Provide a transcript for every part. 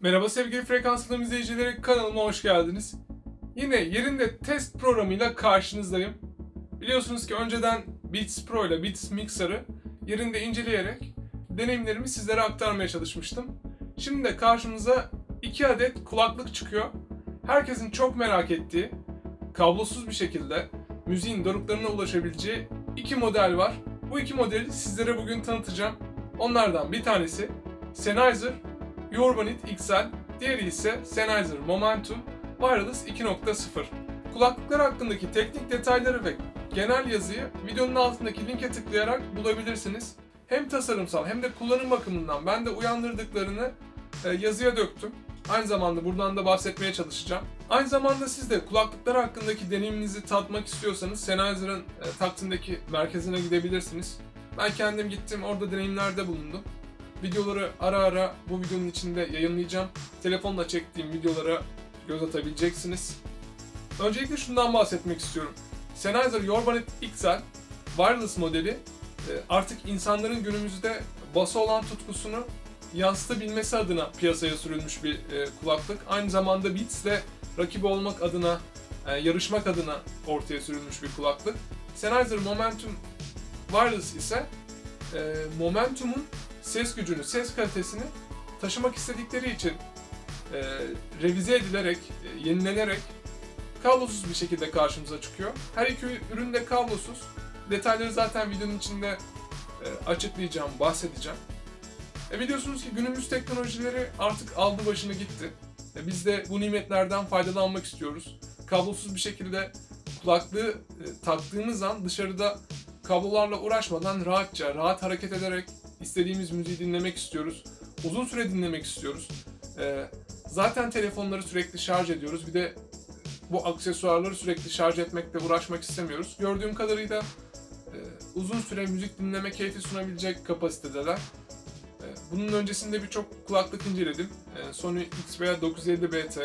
Merhaba sevgili frekanslı izleyicileri kanalıma hoş geldiniz. Yine yerinde test programıyla karşınızdayım. Biliyorsunuz ki önceden Beats Pro ile Beats Mixer'ı yerinde inceleyerek deneyimlerimi sizlere aktarmaya çalışmıştım. Şimdi de karşımıza iki adet kulaklık çıkıyor. Herkesin çok merak ettiği, kablosuz bir şekilde müziğin doruklarına ulaşabileceği iki model var. Bu iki modeli sizlere bugün tanıtacağım. Onlardan bir tanesi Sennheiser Urbanit XL, diğeri ise Sennheiser Momentum Wireless 2.0. Kulaklıklar hakkındaki teknik detayları ve genel yazıyı videonun altındaki linke tıklayarak bulabilirsiniz. Hem tasarımsal hem de kullanım bakımından ben de uyandırdıklarını e, yazıya döktüm. Aynı zamanda buradan da bahsetmeye çalışacağım. Aynı zamanda siz de kulaklıklar hakkındaki deneyiminizi tatmak istiyorsanız Sennheiser'ın e, merkezine gidebilirsiniz. Ben kendim gittim, orada deneyimlerde bulundum. Videoları ara ara bu videonun içinde yayınlayacağım. Telefonla çektiğim videolara göz atabileceksiniz. Öncelikle şundan bahsetmek istiyorum. Sennheiser Urbanit XL wireless modeli e, artık insanların günümüzde basa olan tutkusunu yansıtabilmesi adına piyasaya sürülmüş bir e, kulaklık. Aynı zamanda Beats'le rakibi olmak adına, e, yarışmak adına ortaya sürülmüş bir kulaklık. Sennheiser Momentum Wireless ise Momentum'un ses gücünü, ses kalitesini taşımak istedikleri için e, revize edilerek, e, yenilenerek kablosuz bir şekilde karşımıza çıkıyor. Her iki ürün de kablosuz. Detayları zaten videonun içinde e, açıklayacağım, bahsedeceğim. E biliyorsunuz ki günümüz teknolojileri artık aldı başını gitti. E biz de bu nimetlerden faydalanmak istiyoruz. Kablosuz bir şekilde kulaklığı e, taktığımız an dışarıda kablolarla uğraşmadan rahatça, rahat hareket ederek istediğimiz müziği dinlemek istiyoruz. Uzun süre dinlemek istiyoruz. Ee, zaten telefonları sürekli şarj ediyoruz. Bir de bu aksesuarları sürekli şarj etmekle uğraşmak istemiyoruz. Gördüğüm kadarıyla e, uzun süre müzik dinleme keyfi sunabilecek kapasitedeler. E, bunun öncesinde birçok kulaklık inceledim. E, Sony XBA 950 BT,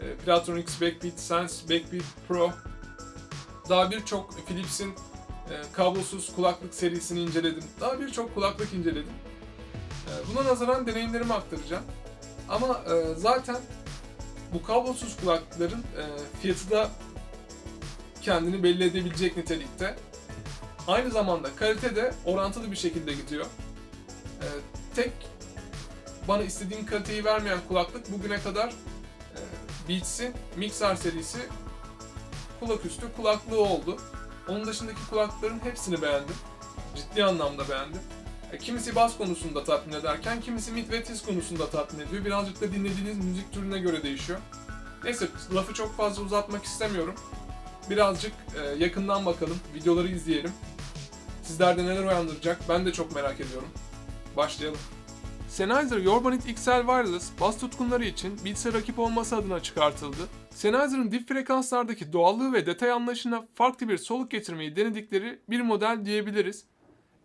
e, Backbeat Sense, Backbeat Pro, daha birçok Philips'in kablosuz kulaklık serisini inceledim. Daha birçok kulaklık inceledim. E, buna nazaran deneyimlerimi aktaracağım. Ama e, zaten bu kablosuz kulaklıkların e, fiyatı da kendini belli edebilecek nitelikte. Aynı zamanda kalite de orantılı bir şekilde gidiyor. E, tek bana istediğim kaliteyi vermeyen kulaklık bugüne kadar e, Beats'in Mixer serisi kulaküstü kulaklığı oldu. Onun dışındaki kulaklıkların hepsini beğendim. Ciddi anlamda beğendim. E, Kimisi bas konusunda tatmin ederken kimisi mid ve tiz konusunda tatmin ediyor. Birazcık da dinlediğiniz müzik türüne göre değişiyor. Neyse lafı çok fazla uzatmak istemiyorum. Birazcık e, yakından bakalım, videoları izleyelim. Sizlerde neler uyandıracak ben de çok merak ediyorum. Başlayalım. Sennheiser Urbanit XL Wireless bas tutkunları için Beats'e rakip olması adına çıkartıldı. Sennheiser'ın dip frekanslardaki doğallığı ve detay anlayışına farklı bir soluk getirmeyi denedikleri bir model diyebiliriz.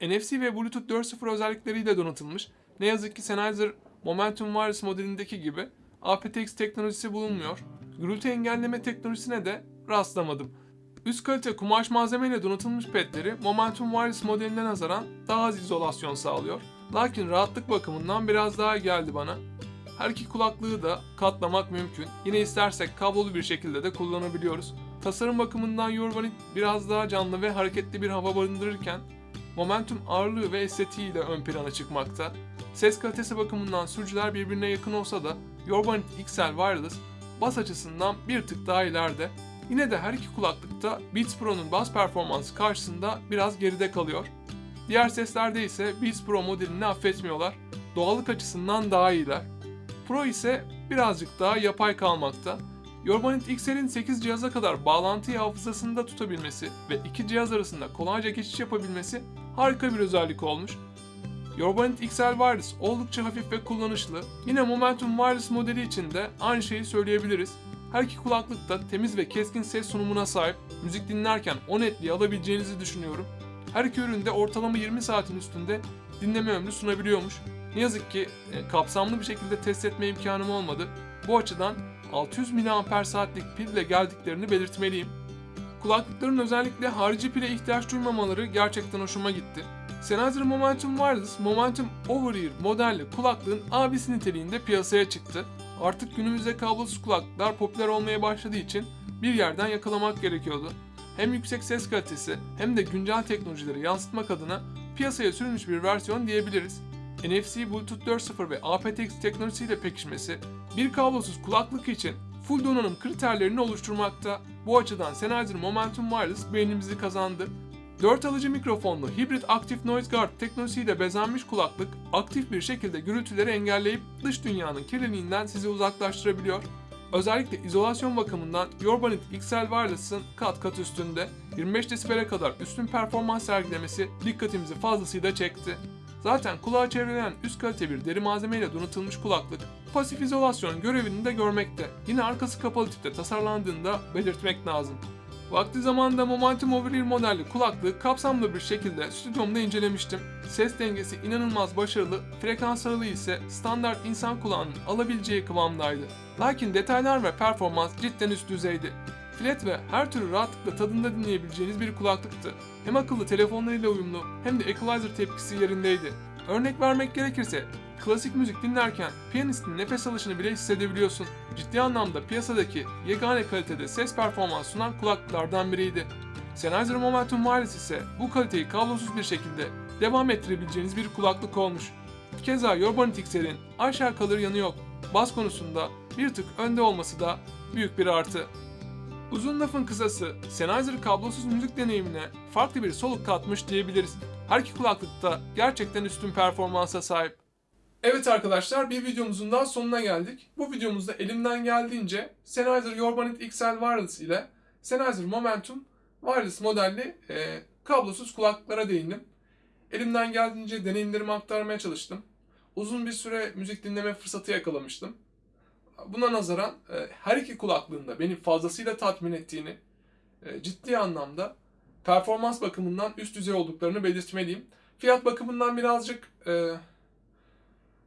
NFC ve Bluetooth 4.0 özellikleriyle donatılmış. Ne yazık ki Sennheiser Momentum Wireless modelindeki gibi aptX teknolojisi bulunmuyor. Gürültü engelleme teknolojisine de rastlamadım. Üst kalite kumaş malzemeyle donatılmış petleri Momentum Wireless modeline nazaran daha az izolasyon sağlıyor. Lakin rahatlık bakımından biraz daha geldi bana. Her iki kulaklığı da katlamak mümkün. Yine istersek kablolu bir şekilde de kullanabiliyoruz. Tasarım bakımından Urbanit biraz daha canlı ve hareketli bir hava barındırırken Momentum ağırlığı ve estetiğiyle ön plana çıkmakta. Ses kalitesi bakımından sürücüler birbirine yakın olsa da Urbanit XL Wireless bas açısından bir tık daha ileride. Yine de her iki kulaklıkta Beats Pro'nun bas performansı karşısında biraz geride kalıyor. Diğer seslerde ise Beats Pro modelini affetmiyorlar. Doğallık açısından daha iyiler. Pro ise birazcık daha yapay kalmakta. Urbanit XL'in 8 cihaza kadar bağlantıyı hafızasında tutabilmesi ve iki cihaz arasında kolayca geçiş yapabilmesi harika bir özellik olmuş. Urbanit XL Wireless oldukça hafif ve kullanışlı. Yine Momentum Wireless modeli için de aynı şeyi söyleyebiliriz. Her iki kulaklık da temiz ve keskin ses sunumuna sahip. Müzik dinlerken o netliği alabileceğinizi düşünüyorum. Her iki ürün de ortalama 20 saatin üstünde dinleme ömrü sunabiliyormuş. Ne yazık ki e, kapsamlı bir şekilde test etme imkanım olmadı. Bu açıdan 600 mAh'lik pille geldiklerini belirtmeliyim. Kulaklıkların özellikle harici pile ihtiyaç duymamaları gerçekten hoşuma gitti. Sennheiser Momentum Wireless Momentum Over-Ear modelli kulaklığın abisi niteliğinde piyasaya çıktı. Artık günümüzde kablosuz kulaklıklar popüler olmaya başladığı için bir yerden yakalamak gerekiyordu. Hem yüksek ses kalitesi hem de güncel teknolojileri yansıtmak adına piyasaya sürülmüş bir versiyon diyebiliriz. NFC, Bluetooth 4.0 ve aptX teknolojisiyle pekişmesi bir kablosuz kulaklık için full donanım kriterlerini oluşturmakta. Bu açıdan Sennheiser Momentum Wireless beğenimizi kazandı. 4 alıcı mikrofonlu hibrit Active Noise Guard teknolojisiyle bezenmiş kulaklık aktif bir şekilde gürültüleri engelleyip dış dünyanın kirliliğinden sizi uzaklaştırabiliyor. Özellikle izolasyon bakımından Yorbanit XL Wireless'ın kat kat üstünde 25 desibele kadar üstün performans sergilemesi dikkatimizi fazlasıyla çekti. Zaten kulağa çevrelen üst kalite bir deri malzemeyle donatılmış kulaklık pasif izolasyon görevini de görmekte. Yine arkası kapalı tipte tasarlandığını da belirtmek lazım. Vakti zamanında Momentum Over-Ear modelli kulaklığı kapsamlı bir şekilde stüdyomda incelemiştim. Ses dengesi inanılmaz başarılı, frekans aralığı ise standart insan kulağının alabileceği kıvamdaydı. Lakin detaylar ve performans cidden üst düzeydi. Flat ve her türlü rahatlıkla tadında dinleyebileceğiniz bir kulaklıktı. Hem akıllı telefonlarıyla uyumlu hem de equalizer tepkisi yerindeydi. Örnek vermek gerekirse klasik müzik dinlerken piyanistin nefes alışını bile hissedebiliyorsun. Ciddi anlamda piyasadaki yegane kalitede ses performans sunan kulaklıklardan biriydi. Sennheiser Momentum Wireless ise bu kaliteyi kablosuz bir şekilde devam ettirebileceğiniz bir kulaklık olmuş. Keza Yorbanit XL'in aşağı kalır yanı yok. Bas konusunda bir tık önde olması da büyük bir artı. Uzun lafın kısası, Sennheiser kablosuz müzik deneyimine farklı bir soluk katmış diyebiliriz. Her iki kulaklıkta gerçekten üstün performansa sahip. Evet arkadaşlar bir videomuzun daha sonuna geldik. Bu videomuzda elimden geldiğince Sennheiser Yorbanit XL Wireless ile Sennheiser Momentum Wireless modelli e, kablosuz kulaklıklara değindim. Elimden geldiğince deneyimlerimi aktarmaya çalıştım. Uzun bir süre müzik dinleme fırsatı yakalamıştım. Buna nazaran e, her iki kulaklığın da beni fazlasıyla tatmin ettiğini, e, ciddi anlamda performans bakımından üst düzey olduklarını belirtmeliyim. Fiyat bakımından birazcık e,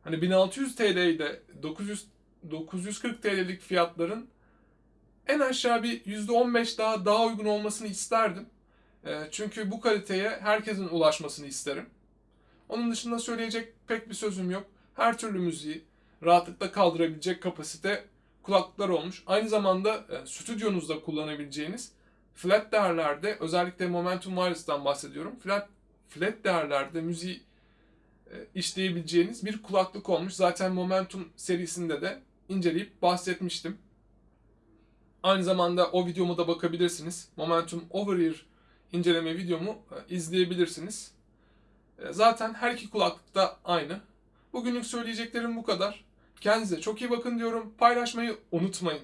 hani 1600 TL'de 900 940 TL'lik fiyatların en aşağı bir %15 daha daha uygun olmasını isterdim. E, çünkü bu kaliteye herkesin ulaşmasını isterim. Onun dışında söyleyecek pek bir sözüm yok. Her türlü müziği rahatlıkla kaldırabilecek kapasite kulaklıklar olmuş. Aynı zamanda e, stüdyonuzda kullanabileceğiniz flat değerlerde özellikle Momentum Wireless'tan bahsediyorum. Flat flat değerlerde müziği işleyebileceğiniz bir kulaklık olmuş. Zaten Momentum serisinde de inceleyip bahsetmiştim. Aynı zamanda o videomu da bakabilirsiniz. Momentum Over-Ear inceleme videomu e, izleyebilirsiniz. E, Zaten her iki kulaklık da aynı. Bugünlük söyleyeceklerim bu kadar. Kendinize çok iyi bakın diyorum. Paylaşmayı unutmayın.